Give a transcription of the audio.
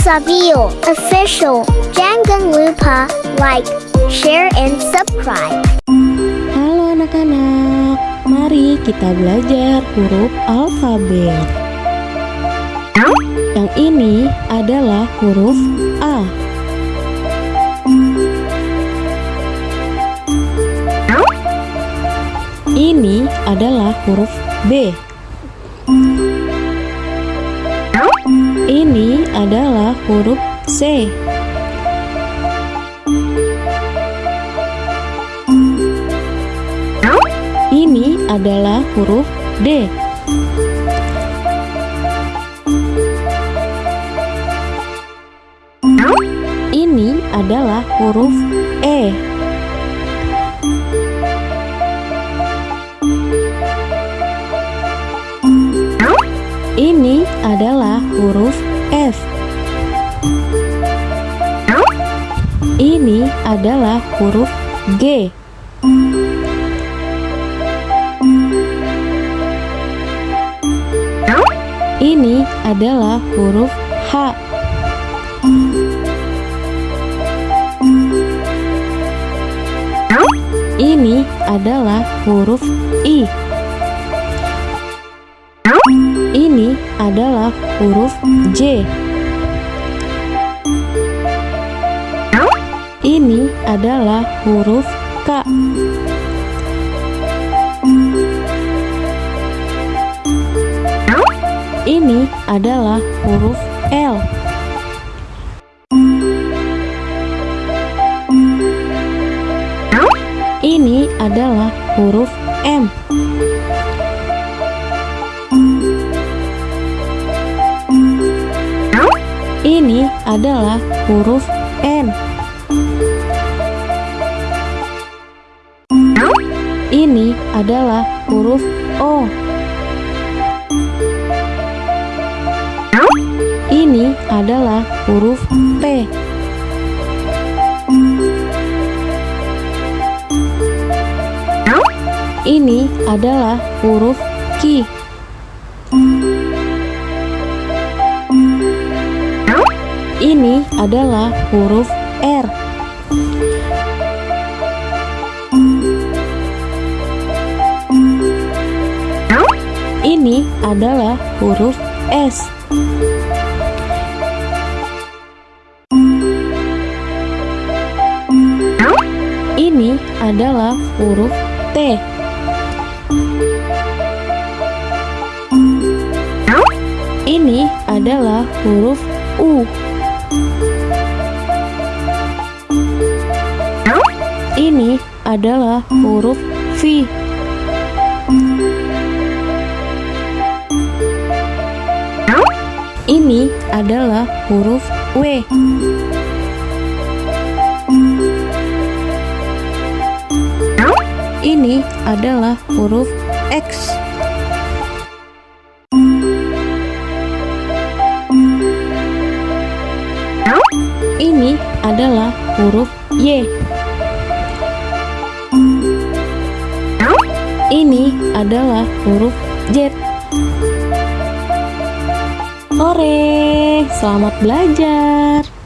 Savio Official. Jangan lupa like, share, and subscribe. Halo anak-anak, mari kita belajar huruf alfabet. Yang ini adalah huruf A. Ini adalah huruf B. Ini adalah huruf C. Ini adalah huruf D. Ini adalah huruf E. Ini adalah huruf F. Ini adalah huruf G. Ini adalah huruf H. Ini adalah huruf I. Ini adalah huruf J. Ini adalah huruf K. Ini adalah huruf L. Ini adalah huruf M. Ini adalah huruf N. Ini adalah huruf O. Ini adalah huruf P. Ini adalah huruf Q. Ini adalah huruf R. Ini adalah huruf S. Ini adalah huruf T. Ini adalah huruf U. Ini adalah huruf V. Ini adalah huruf W. Ini adalah huruf X. Ini adalah huruf Y. Ini adalah huruf Z. Ore, selamat belajar.